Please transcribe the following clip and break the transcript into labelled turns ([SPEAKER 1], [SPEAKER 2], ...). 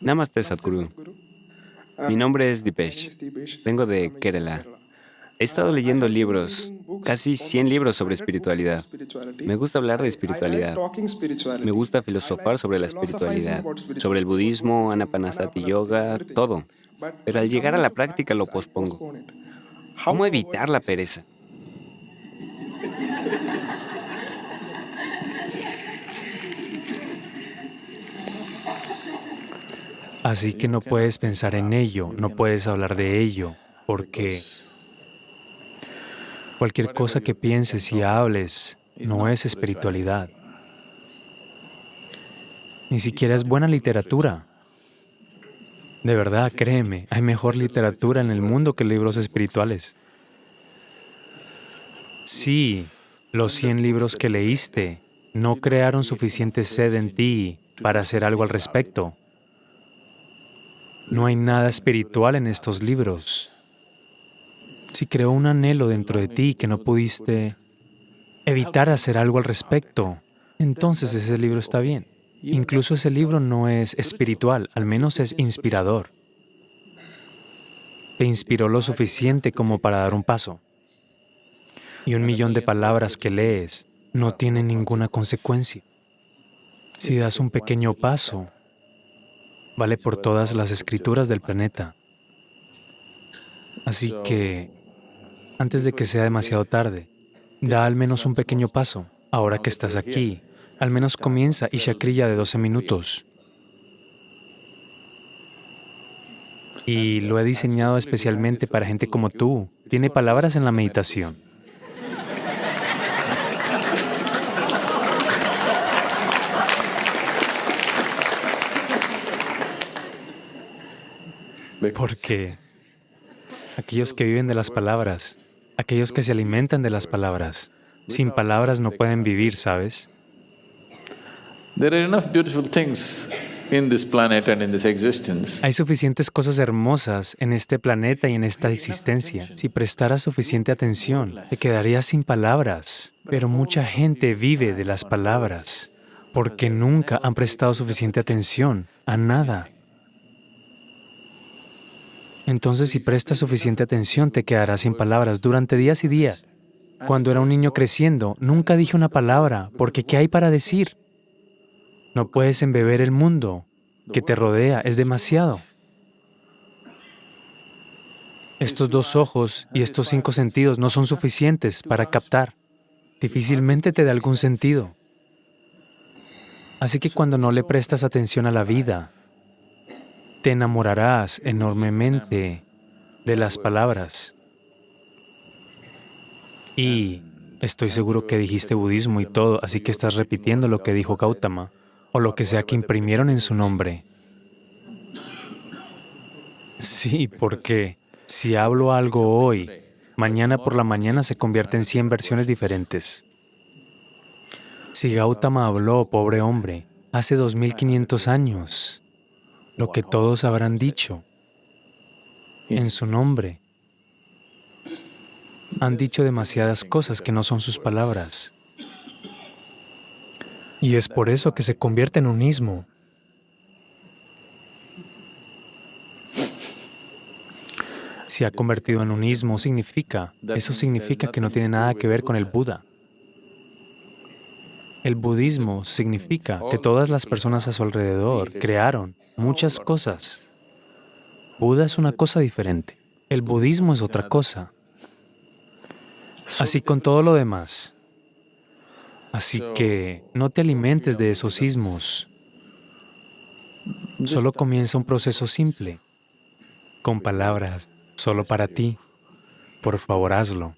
[SPEAKER 1] Namaste, Sadhguru. Mi nombre es Dipesh. Vengo de Kerala. He estado leyendo libros, casi 100 libros sobre espiritualidad. Me gusta hablar de espiritualidad. Me gusta filosofar sobre la espiritualidad, sobre el budismo, anapanasati yoga, todo. Pero al llegar a la práctica lo pospongo. ¿Cómo evitar la pereza?
[SPEAKER 2] Así que no puedes pensar en ello, no puedes hablar de ello, porque cualquier cosa que pienses y hables no es espiritualidad. Ni siquiera es buena literatura. De verdad, créeme, hay mejor literatura en el mundo que libros espirituales. Sí, los 100 libros que leíste no crearon suficiente sed en ti para hacer algo al respecto. No hay nada espiritual en estos libros. Si creó un anhelo dentro de ti que no pudiste evitar hacer algo al respecto, entonces ese libro está bien. Incluso ese libro no es espiritual, al menos es inspirador. Te inspiró lo suficiente como para dar un paso. Y un millón de palabras que lees no tienen ninguna consecuencia. Si das un pequeño paso, vale por todas las escrituras del planeta. Así que, antes de que sea demasiado tarde, da al menos un pequeño paso. Ahora que estás aquí, al menos comienza y Shakrilla de 12 minutos. Y lo he diseñado especialmente para gente como tú. Tiene palabras en la meditación. Porque aquellos que viven de las palabras, aquellos que se alimentan de las palabras, sin palabras no pueden vivir, ¿sabes? Hay suficientes cosas hermosas en este planeta y en esta existencia. Si prestaras suficiente atención, te quedarías sin palabras. Pero mucha gente vive de las palabras porque nunca han prestado suficiente atención a nada. Entonces, si prestas suficiente atención, te quedarás sin palabras durante días y días. Cuando era un niño creciendo, nunca dije una palabra, porque ¿qué hay para decir? No puedes embeber el mundo que te rodea, es demasiado. Estos dos ojos y estos cinco sentidos no son suficientes para captar. Difícilmente te da algún sentido. Así que cuando no le prestas atención a la vida, te enamorarás enormemente de las palabras. Y estoy seguro que dijiste budismo y todo, así que estás repitiendo lo que dijo Gautama o lo que sea que imprimieron en su nombre. Sí, porque si hablo algo hoy, mañana por la mañana se convierte en 100 versiones diferentes. Si Gautama habló, pobre hombre, hace 2500 años, lo que todos habrán dicho en su nombre. Han dicho demasiadas cosas que no son sus palabras. Y es por eso que se convierte en un ismo. Se ha convertido en un ismo significa, eso significa que no tiene nada que ver con el Buda. El budismo significa que todas las personas a su alrededor crearon muchas cosas. Buda es una cosa diferente. El budismo es otra cosa. Así con todo lo demás. Así que no te alimentes de esos ismos. Solo comienza un proceso simple, con palabras, solo para ti. Por favor, hazlo.